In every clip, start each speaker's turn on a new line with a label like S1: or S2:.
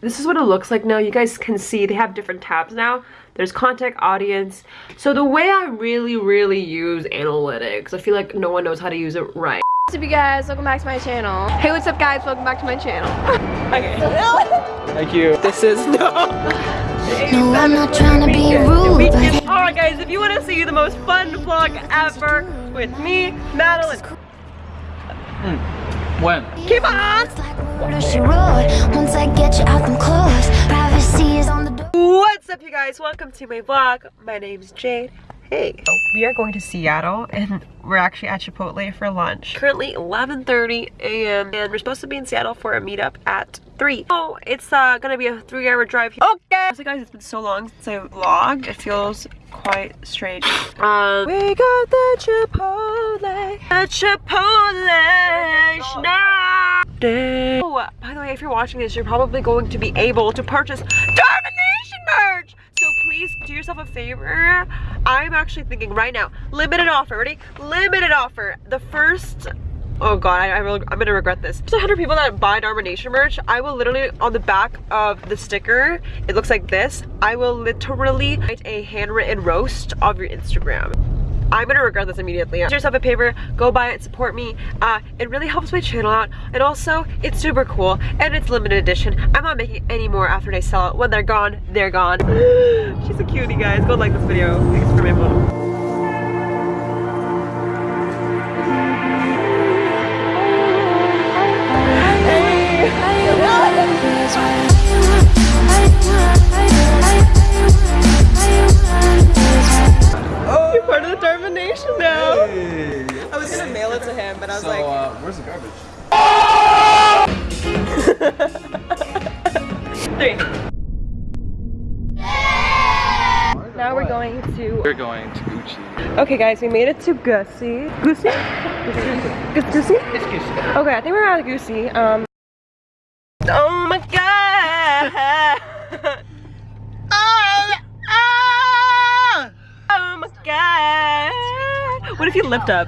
S1: this is what it looks like now. You guys can see they have different tabs now. There's contact audience. So the way I really, really use analytics, I feel like no one knows how to use it right.
S2: What's up you guys, welcome back to my channel. Hey, what's up guys, welcome back to my channel.
S1: Okay.
S3: Thank you. This is no.
S4: No, I'm not trying to be rude,
S1: Alright guys, if you want to see the most fun vlog ever with me, Madeline, hmm.
S3: When?
S1: keep on!
S4: it's like water she roared. Once I get you out them clothes, privacy is on the door.
S1: What's up you guys? Welcome to my vlog. My name's Jade. Hey. We are going to Seattle and we're actually at Chipotle for lunch. Currently 11.30 a.m. and we're supposed to be in Seattle for a meetup at 3. Oh, it's uh, gonna be a three hour drive. Here. Okay. So guys, it's been so long since I vlogged. It feels quite strange. Um, we got the Chipotle. The Chipotle snack. Oh, by the way, if you're watching this, you're probably going to be able to purchase. So please do yourself a favor. I'm actually thinking right now, limited offer, ready? Limited offer. The first, oh God, I, I will, I'm gonna regret this. There's 100 people that buy Dharma Nation merch. I will literally, on the back of the sticker, it looks like this. I will literally write a handwritten roast of your Instagram. I'm gonna regret this immediately. Do yourself a favor, go buy it, support me. Uh, it really helps my channel out, and also it's super cool and it's limited edition. I'm not making any more after they sell it. When they're gone, they're gone. She's a cutie, guys. Go like this video. Thanks for my mom. Of the Domination now.
S3: I was gonna mail it to him, but I was so, like, uh, where's the garbage?
S1: Three. Now we're going to.
S3: We're going to Gucci.
S1: Okay, guys, we made it to Gussie. Gussie? Gussie? Gussie?
S3: Gucci.
S1: Okay, I think we're at Goosey. Um. Oh my god! oh, oh my god! What if you lift up?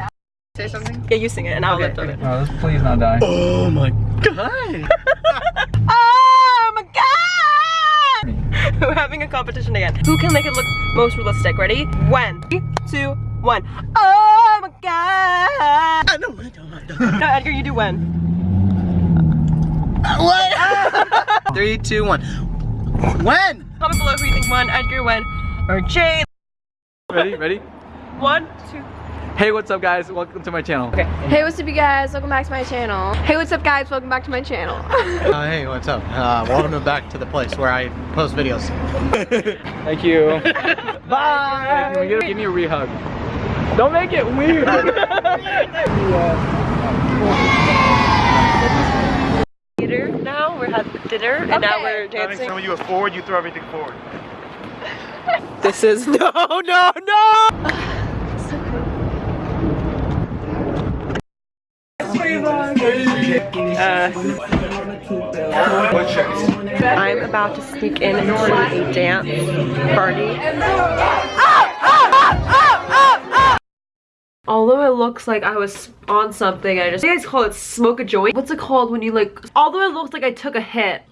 S3: Say something?
S1: Yeah, you sing it and I'll lift up it.
S3: No, let's please not die.
S5: Oh my god!
S1: Oh my god! We're having a competition again. Who can make it look most realistic? Ready? When? Three, two, one. Oh my god!
S5: I know, I know, I know.
S1: No, Edgar, you do when.
S5: What? Three, two, one. When?
S1: Comment below who you think won, Edgar when, or Jay.
S3: Ready? Ready?
S1: One, two.
S3: Hey, what's up, guys? Welcome to my channel.
S1: Okay.
S2: hey, what's up you guys, welcome back to my channel. Hey, what's up guys, welcome back to my channel.
S5: Uh, hey, what's up? Uh, welcome back to the place where I post videos.
S3: Thank you. Bye. Give me, give me a re-hug. Don't make it weird.
S1: Theater now, we're at dinner, and now we're
S6: I think
S1: dancing.
S6: some of you are forward, you throw everything forward.
S3: this is no, no, no.
S1: Uh, I'm about to sneak in to a dance party. Although it looks like I was on something, I just, you guys call it smoke a joint? What's it called when you like, although it looks like I took a hit,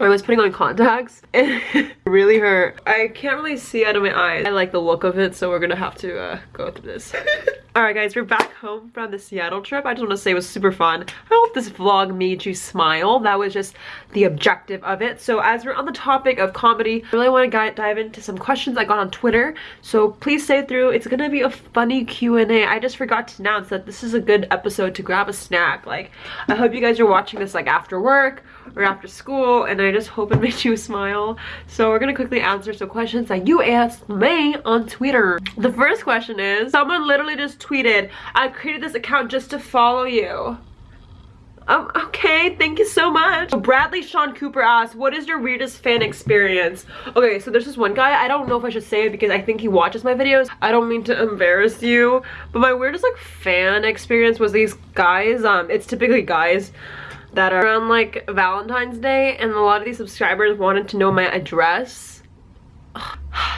S1: I was putting on contacts and it really hurt. I can't really see out of my eyes. I like the look of it, so we're gonna have to uh, go through this. Alright guys, we're back home from the Seattle trip. I just want to say it was super fun. I hope this vlog made you smile. That was just the objective of it. So as we're on the topic of comedy, I really want to dive into some questions I got on Twitter. So please stay through. It's gonna be a funny Q&A. I just forgot to announce that this is a good episode to grab a snack. Like, I hope you guys are watching this like after work or after school and I just hope it made you smile. So we're gonna quickly answer some questions that you asked me on Twitter. The first question is, someone literally just tweeted, I created this account just to follow you. Um, okay, thank you so much. Bradley Sean Cooper asked, what is your weirdest fan experience? Okay, so there's this one guy, I don't know if I should say it because I think he watches my videos. I don't mean to embarrass you, but my weirdest like fan experience was these guys, um, it's typically guys that are around like Valentine's Day and a lot of these subscribers wanted to know my address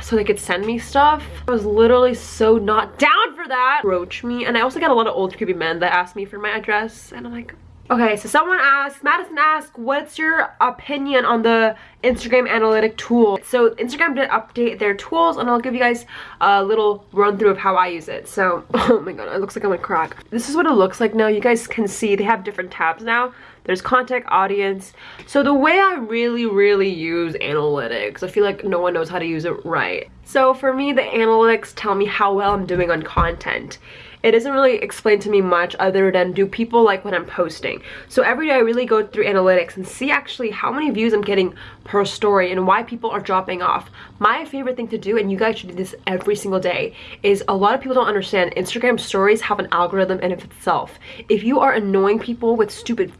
S1: so they could send me stuff. I was literally so not down for that. Approach me and I also got a lot of old creepy men that asked me for my address and I'm like Okay, so someone asked, Madison asked, what's your opinion on the Instagram analytic tool? So Instagram did update their tools and I'll give you guys a little run through of how I use it. So, oh my god, it looks like I'm a crack. This is what it looks like now. You guys can see they have different tabs now. There's contact, audience. So the way I really, really use analytics, I feel like no one knows how to use it right. So for me, the analytics tell me how well I'm doing on content it doesn't really explain to me much other than do people like what I'm posting. So every day I really go through analytics and see actually how many views I'm getting per story and why people are dropping off. My favorite thing to do, and you guys should do this every single day, is a lot of people don't understand Instagram stories have an algorithm in itself. If you are annoying people with stupid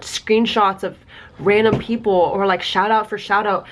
S1: screenshots of random people or like shout out for shout out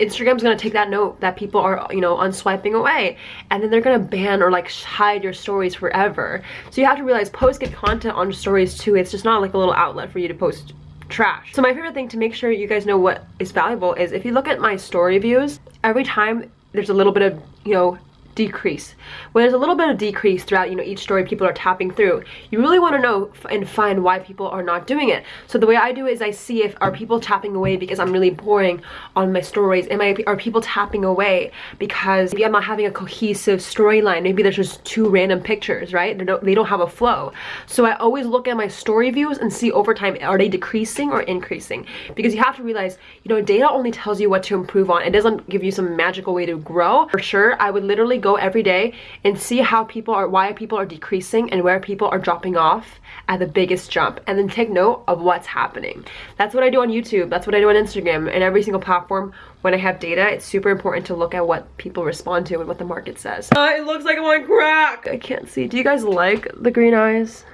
S1: Instagram's gonna take that note that people are, you know, unswiping away and then they're gonna ban or like hide your stories forever. So you have to realize post get content on stories too. It's just not like a little outlet for you to post trash. So my favorite thing to make sure you guys know what is valuable is if you look at my story views, every time there's a little bit of, you know, decrease. When there's a little bit of decrease throughout, you know, each story people are tapping through, you really want to know and find why people are not doing it. So the way I do it is I see if are people tapping away because I'm really boring on my stories. Am I are people tapping away because maybe I'm not having a cohesive storyline. Maybe there's just two random pictures, right? They don't, they don't have a flow. So I always look at my story views and see over time are they decreasing or increasing? Because you have to realize, you know, data only tells you what to improve on. It doesn't give you some magical way to grow. For sure, I would literally go every day and see how people are, why people are decreasing and where people are dropping off at the biggest jump and then take note of what's happening. That's what I do on YouTube. That's what I do on Instagram and every single platform when I have data, it's super important to look at what people respond to and what the market says. Uh, it looks like I'm on crack. I can't see. Do you guys like the green eyes?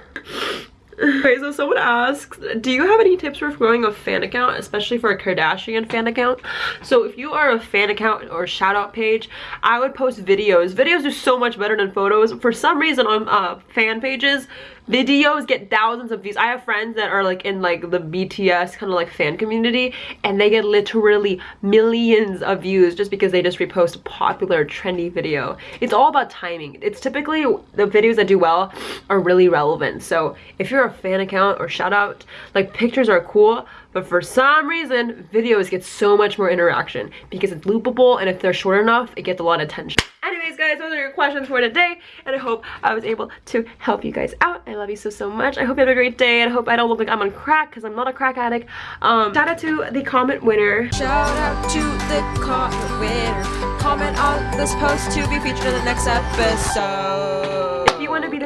S1: Okay, so someone asks, do you have any tips for growing a fan account, especially for a Kardashian fan account? So if you are a fan account or shout out page, I would post videos. Videos are so much better than photos. For some reason on uh, fan pages, videos get thousands of views. I have friends that are like in like the bts kind of like fan community and they get literally millions of views just because they just repost a popular trendy video. It's all about timing. It's typically the videos that do well are really relevant. So if you're a fan account or shout out like pictures are cool but for some reason videos get so much more interaction because it's loopable and if they're short enough it gets a lot of attention anyways guys those are your questions for today and i hope i was able to help you guys out. I love you so so much. I hope you have a great day and i hope i don't look like i'm on crack because i'm not a crack addict. Um shout out to the comment winner.
S2: Shout out to the comment winner. Comment on this post to be featured in the next episode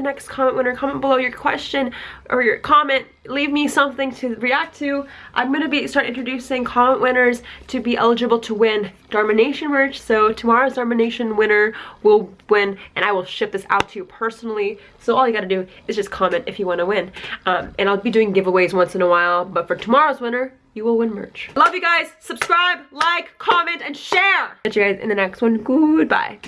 S1: next comment winner, comment below your question or your comment. Leave me something to react to. I'm going to be start introducing comment winners to be eligible to win Dharma Nation merch. So tomorrow's Dharma Nation winner will win and I will ship this out to you personally. So all you got to do is just comment if you want to win. Um, and I'll be doing giveaways once in a while. But for tomorrow's winner, you will win merch. Love you guys. Subscribe, like, comment, and share. Catch you guys in the next one. Goodbye.